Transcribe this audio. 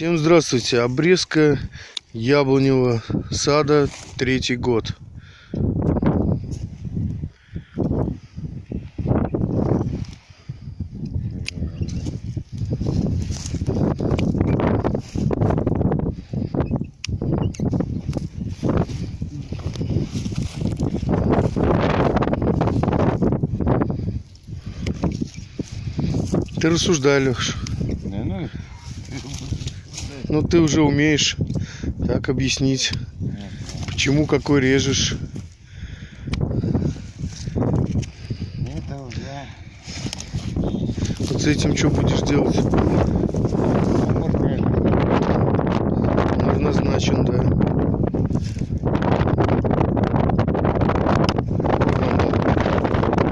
Всем здравствуйте. Обрезка яблоневого сада третий год. Ты ну, Ну ты уже умеешь так объяснить, почему какой режешь. это уже Вот с этим что будешь делать? назначен, да.